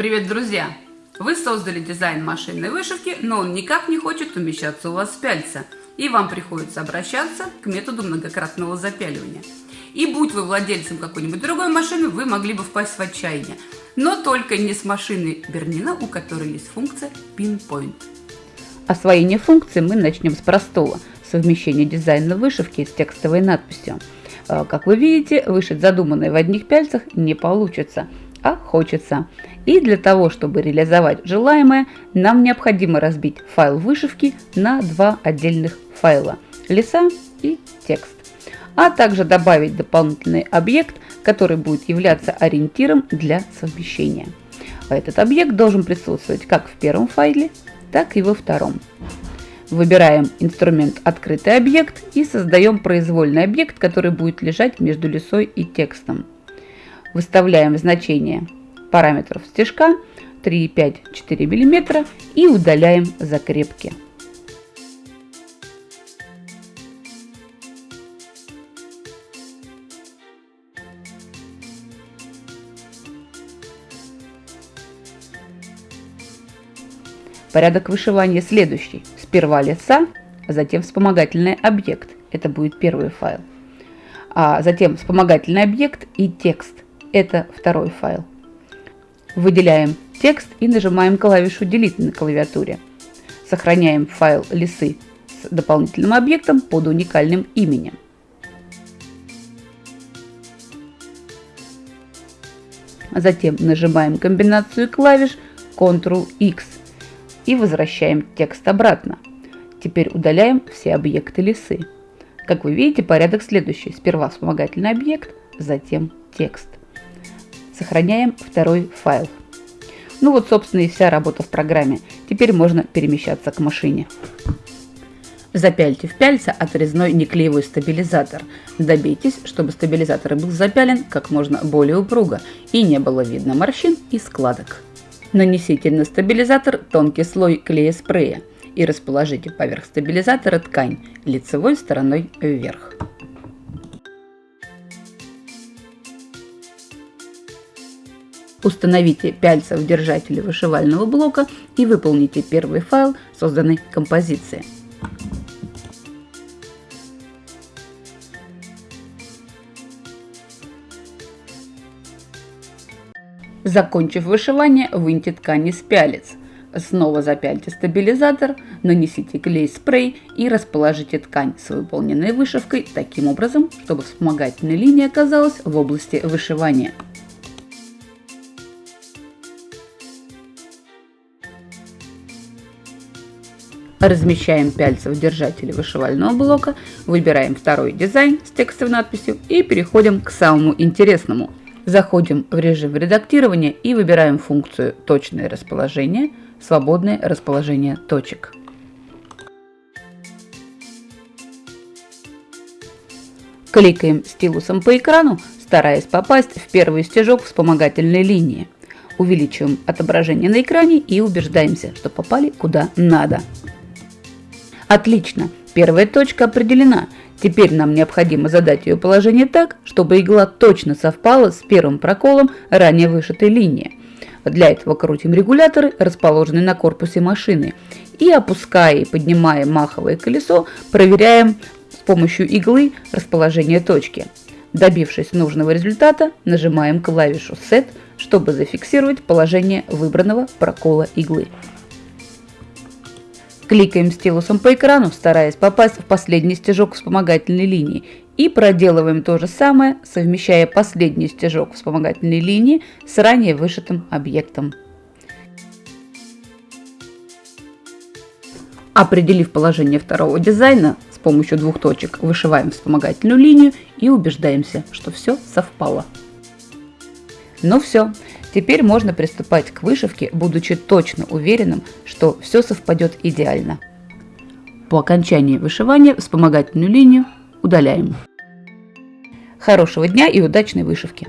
Привет, друзья! Вы создали дизайн машинной вышивки, но он никак не хочет умещаться у вас в пяльца, и вам приходится обращаться к методу многократного запяливания. И будь вы владельцем какой-нибудь другой машины, вы могли бы впасть в отчаяние. Но только не с машиной Бернина, у которой есть функция Pinpoint. Освоение функции мы начнем с простого – совмещения дизайна вышивки с текстовой надписью. Э, как вы видите, вышить задуманное в одних пяльцах не получится – а хочется. И для того, чтобы реализовать желаемое, нам необходимо разбить файл вышивки на два отдельных файла – леса и текст. А также добавить дополнительный объект, который будет являться ориентиром для совмещения. Этот объект должен присутствовать как в первом файле, так и во втором. Выбираем инструмент «Открытый объект» и создаем произвольный объект, который будет лежать между лесой и текстом. Выставляем значение параметров стежка 3,5-4 мм и удаляем закрепки. Порядок вышивания следующий. Сперва леса, а затем вспомогательный объект. Это будет первый файл. А затем вспомогательный объект и текст – это второй файл. Выделяем текст и нажимаем клавишу Delete на клавиатуре. Сохраняем файл лисы с дополнительным объектом под уникальным именем. Затем нажимаем комбинацию клавиш Ctrl-X и возвращаем текст обратно. Теперь удаляем все объекты лисы. Как вы видите, порядок следующий. Сперва вспомогательный объект, затем текст. Сохраняем второй файл. Ну вот, собственно, и вся работа в программе. Теперь можно перемещаться к машине. Запяльте в пяльца отрезной неклеевой стабилизатор. Добейтесь, чтобы стабилизатор был запялен как можно более упруго и не было видно морщин и складок. Нанесите на стабилизатор тонкий слой клея спрея и расположите поверх стабилизатора ткань лицевой стороной вверх. Установите пяльца в держателе вышивального блока и выполните первый файл созданной композиции. Закончив вышивание, выньте ткани с пялец. Снова запяльте стабилизатор, нанесите клей-спрей и расположите ткань с выполненной вышивкой таким образом, чтобы вспомогательная линия оказалась в области вышивания. Размещаем пяльцы в держателе вышивального блока, выбираем второй дизайн с текстовой надписью и переходим к самому интересному. Заходим в режим редактирования и выбираем функцию «Точное расположение», «Свободное расположение точек». Кликаем стилусом по экрану, стараясь попасть в первый стежок вспомогательной линии. Увеличиваем отображение на экране и убеждаемся, что попали куда надо. Отлично, первая точка определена. Теперь нам необходимо задать ее положение так, чтобы игла точно совпала с первым проколом ранее вышитой линии. Для этого крутим регуляторы, расположенные на корпусе машины, и опуская и поднимая маховое колесо, проверяем с помощью иглы расположение точки. Добившись нужного результата, нажимаем клавишу Set, чтобы зафиксировать положение выбранного прокола иглы. Кликаем стилусом по экрану, стараясь попасть в последний стежок вспомогательной линии. И проделываем то же самое, совмещая последний стежок вспомогательной линии с ранее вышитым объектом. Определив положение второго дизайна, с помощью двух точек вышиваем вспомогательную линию и убеждаемся, что все совпало. Ну все, теперь можно приступать к вышивке, будучи точно уверенным, что все совпадет идеально. По окончании вышивания вспомогательную линию удаляем. Хорошего дня и удачной вышивки!